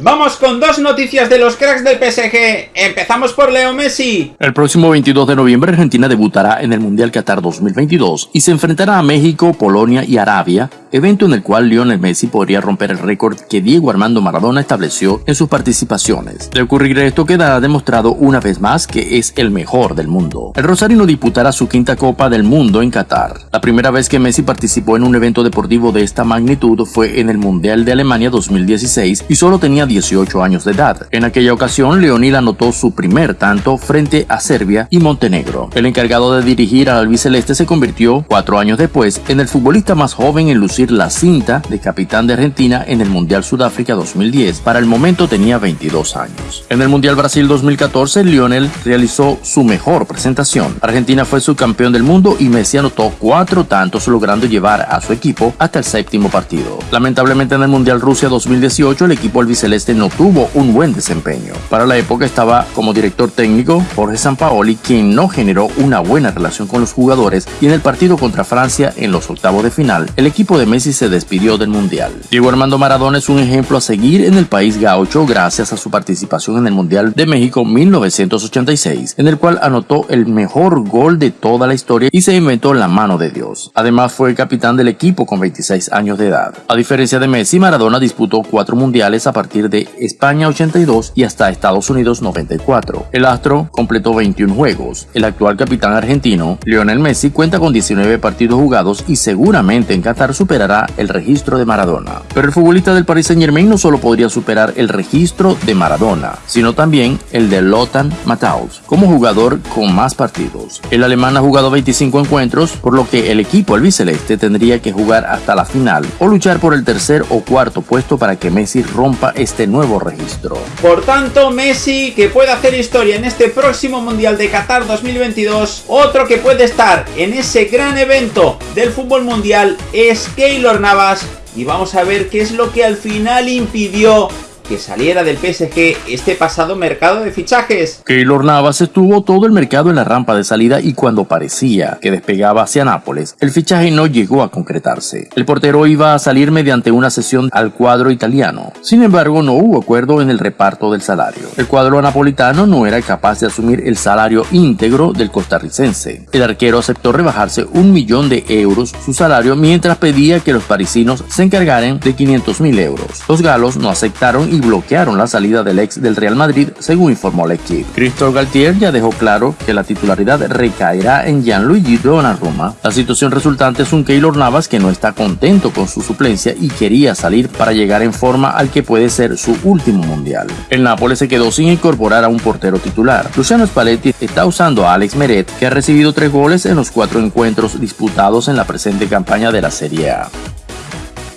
Vamos con dos noticias de los cracks del PSG. Empezamos por Leo Messi. El próximo 22 de noviembre Argentina debutará en el Mundial Qatar 2022 y se enfrentará a México, Polonia y Arabia, evento en el cual Lionel Messi podría romper el récord que Diego Armando Maradona estableció en sus participaciones. De ocurrir esto quedará demostrado una vez más que es el mejor del mundo. El Rosarino disputará su quinta Copa del Mundo en Qatar. La primera vez que Messi participó en un evento deportivo de esta magnitud fue en el Mundial de Alemania 2016 y solo tenía 18 años de edad. En aquella ocasión, Leonil anotó su primer tanto frente a Serbia y Montenegro. El encargado de dirigir al albiceleste se convirtió, cuatro años después, en el futbolista más joven en lucir la cinta de capitán de Argentina en el Mundial Sudáfrica 2010. Para el momento tenía 22 años. En el Mundial Brasil 2014, Lionel realizó su mejor presentación. Argentina fue subcampeón del mundo y Messi anotó cuatro tantos logrando llevar a su equipo hasta el séptimo partido. Lamentablemente en el Mundial Rusia 2018 el equipo albiceleste este no tuvo un buen desempeño. Para la época estaba como director técnico Jorge Sampaoli, quien no generó una buena relación con los jugadores y en el partido contra Francia en los octavos de final, el equipo de Messi se despidió del Mundial. Diego Armando Maradona es un ejemplo a seguir en el país gaucho gracias a su participación en el Mundial de México 1986, en el cual anotó el mejor gol de toda la historia y se inventó la mano de Dios. Además fue el capitán del equipo con 26 años de edad. A diferencia de Messi, Maradona disputó cuatro mundiales a partir de España 82 y hasta Estados Unidos 94. El astro completó 21 juegos. El actual capitán argentino, Lionel Messi, cuenta con 19 partidos jugados y seguramente en Qatar superará el registro de Maradona. Pero el futbolista del Paris Saint Germain no solo podría superar el registro de Maradona, sino también el de Lothar Matthaus como jugador con más partidos. El alemán ha jugado 25 encuentros, por lo que el equipo albiceleste tendría que jugar hasta la final o luchar por el tercer o cuarto puesto para que Messi rompa este este nuevo registro. Por tanto, Messi, que puede hacer historia en este próximo Mundial de Qatar 2022, otro que puede estar en ese gran evento del fútbol mundial es Keylor Navas, y vamos a ver qué es lo que al final impidió que saliera del PSG este pasado mercado de fichajes. Keylor Navas estuvo todo el mercado en la rampa de salida y cuando parecía que despegaba hacia Nápoles, el fichaje no llegó a concretarse. El portero iba a salir mediante una sesión al cuadro italiano. Sin embargo, no hubo acuerdo en el reparto del salario. El cuadro napolitano no era capaz de asumir el salario íntegro del costarricense. El arquero aceptó rebajarse un millón de euros su salario mientras pedía que los parisinos se encargaran de 500 mil euros. Los galos no aceptaron y bloquearon la salida del ex del Real Madrid, según informó el equipo. Christophe Galtier ya dejó claro que la titularidad recaerá en Gianluigi Donnarumma. La situación resultante es un Keylor Navas que no está contento con su suplencia y quería salir para llegar en forma al que puede ser su último mundial. El Nápoles se quedó sin incorporar a un portero titular. Luciano Spalletti está usando a Alex Meret, que ha recibido tres goles en los cuatro encuentros disputados en la presente campaña de la Serie A.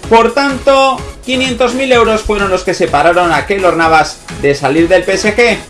Por tanto, 500.000 euros fueron los que separaron a Keylor Navas de salir del PSG.